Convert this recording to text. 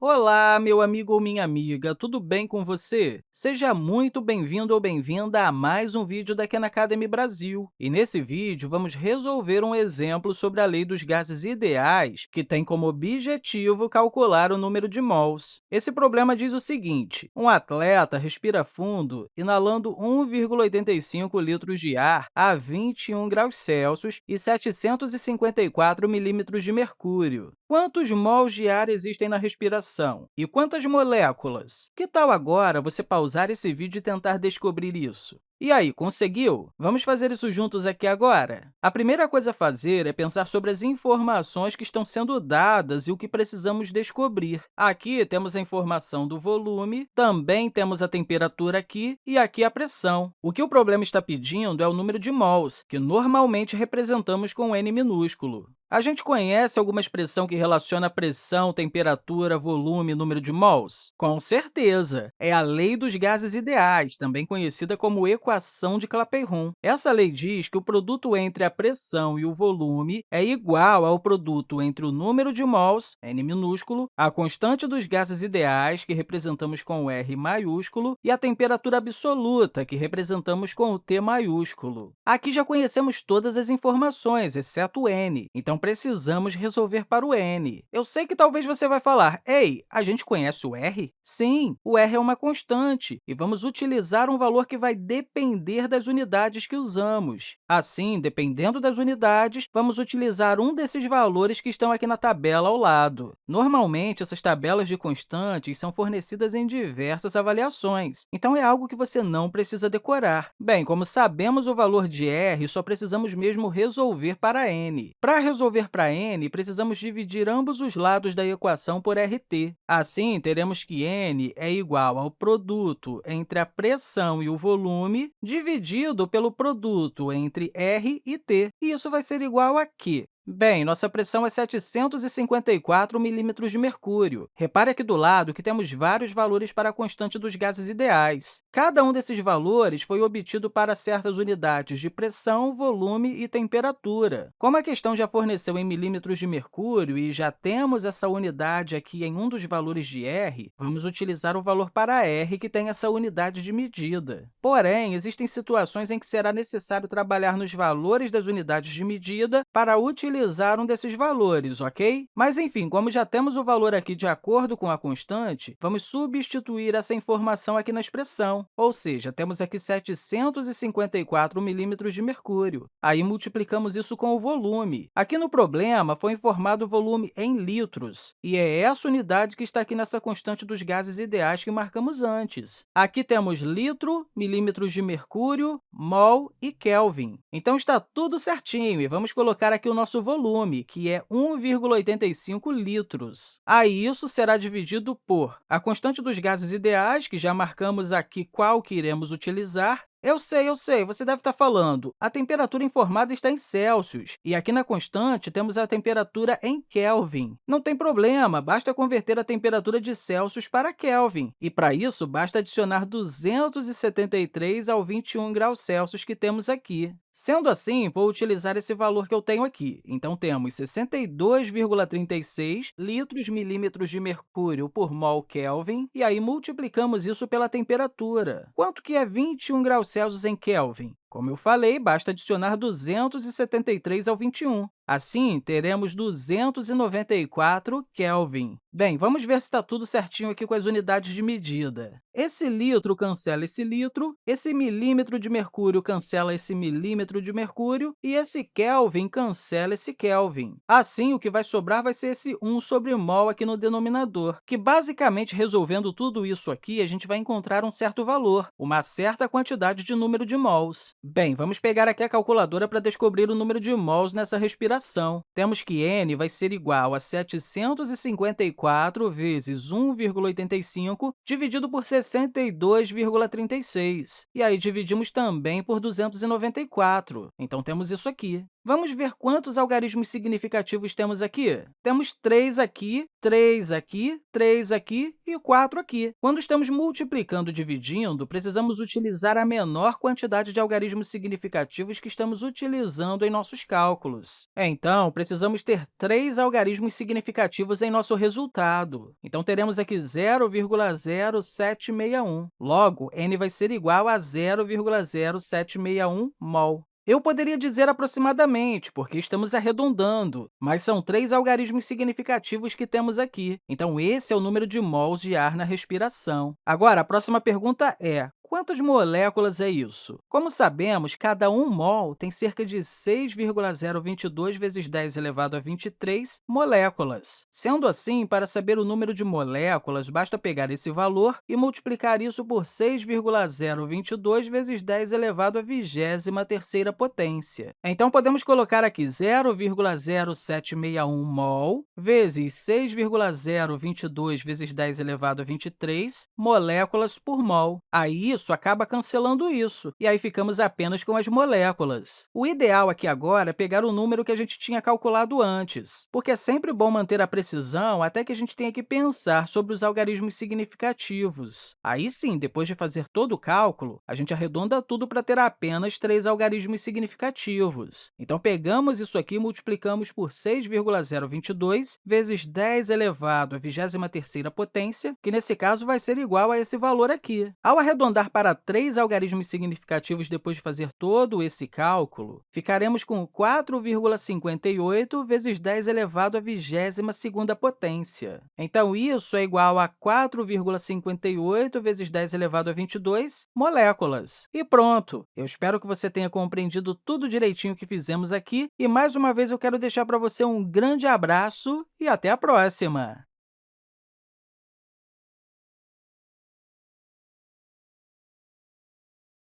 Olá, meu amigo ou minha amiga, tudo bem com você? Seja muito bem-vindo ou bem-vinda a mais um vídeo da Khan Academy Brasil. E nesse vídeo, vamos resolver um exemplo sobre a lei dos gases ideais, que tem como objetivo calcular o número de mols. Esse problema diz o seguinte, um atleta respira fundo inalando 1,85 litros de ar a 21 graus Celsius e 754 milímetros de mercúrio. Quantos mols de ar existem na respiração? E quantas moléculas? Que tal agora você pausar esse vídeo e tentar descobrir isso? E aí, conseguiu? Vamos fazer isso juntos aqui agora? A primeira coisa a fazer é pensar sobre as informações que estão sendo dadas e o que precisamos descobrir. Aqui temos a informação do volume, também temos a temperatura aqui e aqui a pressão. O que o problema está pedindo é o número de mols, que normalmente representamos com N minúsculo. A gente conhece alguma expressão que relaciona pressão, temperatura, volume e número de mols? Com certeza! É a lei dos gases ideais, também conhecida como equação de Clapeyron. Essa lei diz que o produto entre a pressão e o volume é igual ao produto entre o número de mols, N minúsculo, a constante dos gases ideais, que representamos com R maiúsculo, e a temperatura absoluta, que representamos com o T maiúsculo. Aqui já conhecemos todas as informações, exceto N, então, precisamos resolver para o n. Eu sei que talvez você vai falar, ei, a gente conhece o r? Sim, o r é uma constante, e vamos utilizar um valor que vai depender das unidades que usamos. Assim, dependendo das unidades, vamos utilizar um desses valores que estão aqui na tabela ao lado. Normalmente, essas tabelas de constantes são fornecidas em diversas avaliações, então é algo que você não precisa decorar. Bem, como sabemos o valor de r, só precisamos mesmo resolver para n. Para resolver para n, precisamos dividir ambos os lados da equação por RT. Assim, teremos que n é igual ao produto entre a pressão e o volume dividido pelo produto entre R e T. E isso vai ser igual a quê? Bem, nossa pressão é 754 milímetros de mercúrio. Repare aqui do lado que temos vários valores para a constante dos gases ideais. Cada um desses valores foi obtido para certas unidades de pressão, volume e temperatura. Como a questão já forneceu em milímetros de mercúrio e já temos essa unidade aqui em um dos valores de R, vamos utilizar o valor para R, que tem essa unidade de medida. Porém, existem situações em que será necessário trabalhar nos valores das unidades de medida para utilizar utilizar um desses valores, ok? Mas, enfim, como já temos o valor aqui de acordo com a constante, vamos substituir essa informação aqui na expressão, ou seja, temos aqui 754 milímetros de mercúrio. Aí, multiplicamos isso com o volume. Aqui no problema, foi informado o volume em litros, e é essa unidade que está aqui nessa constante dos gases ideais que marcamos antes. Aqui temos litro, milímetros de mercúrio, mol e Kelvin. Então, está tudo certinho, e vamos colocar aqui o nosso volume, que é 1,85 litros. Aí, isso será dividido por a constante dos gases ideais, que já marcamos aqui qual que iremos utilizar, eu sei, eu sei, você deve estar falando. A temperatura informada está em Celsius, e aqui na constante temos a temperatura em Kelvin. Não tem problema, basta converter a temperatura de Celsius para Kelvin, e para isso basta adicionar 273 ao 21 graus Celsius que temos aqui. Sendo assim, vou utilizar esse valor que eu tenho aqui. Então, temos 62,36 litros milímetros de mercúrio por mol Kelvin, e aí multiplicamos isso pela temperatura. Quanto que é 21 graus Celsius em Kelvin? Como eu falei, basta adicionar 273 ao 21. Assim, teremos 294 Kelvin. Bem, vamos ver se está tudo certinho aqui com as unidades de medida. Esse litro cancela esse litro, esse milímetro de mercúrio cancela esse milímetro de mercúrio, e esse Kelvin cancela esse Kelvin. Assim, o que vai sobrar vai ser esse 1 sobre mol aqui no denominador, que, basicamente, resolvendo tudo isso aqui, a gente vai encontrar um certo valor, uma certa quantidade de número de mols. Bem, vamos pegar aqui a calculadora para descobrir o número de mols nessa respiração Temos que n vai ser igual a 754 vezes 1,85 dividido por 62,36. E aí, dividimos também por 294. Então, temos isso aqui. Vamos ver quantos algarismos significativos temos aqui? Temos 3 aqui, 3 aqui, 3 aqui e 4 aqui. Quando estamos multiplicando e dividindo, precisamos utilizar a menor quantidade de algarismos significativos que estamos utilizando em nossos cálculos. Então, precisamos ter três algarismos significativos em nosso resultado. Então, teremos aqui 0,0761. Logo, n vai ser igual a 0,0761 mol. Eu poderia dizer aproximadamente, porque estamos arredondando, mas são três algarismos significativos que temos aqui. Então, esse é o número de mols de ar na respiração. Agora, a próxima pergunta é, Quantas moléculas é isso? Como sabemos, cada 1 mol tem cerca de 6,022 vezes 10 elevado a 23 moléculas. Sendo assim, para saber o número de moléculas, basta pegar esse valor e multiplicar isso por 6,022 vezes 10 elevado a 23ª potência. Então, podemos colocar aqui 0,0761 mol vezes 6,022 vezes 10 elevado a 23 moléculas por mol. Aí, isso acaba cancelando isso, e aí ficamos apenas com as moléculas. O ideal aqui agora é pegar o número que a gente tinha calculado antes, porque é sempre bom manter a precisão até que a gente tenha que pensar sobre os algarismos significativos. Aí sim, depois de fazer todo o cálculo, a gente arredonda tudo para ter apenas três algarismos significativos. Então, pegamos isso aqui e multiplicamos por 6,022 vezes 10 elevado à 23ª potência, que nesse caso vai ser igual a esse valor aqui. Ao arredondar para três algarismos significativos depois de fazer todo esse cálculo, ficaremos com 4,58 vezes 10 elevado à 22ª potência. Então, isso é igual a 4,58 vezes 10 elevado a 22 moléculas. E pronto! Eu espero que você tenha compreendido tudo direitinho que fizemos aqui, e mais uma vez eu quero deixar para você um grande abraço e até a próxima!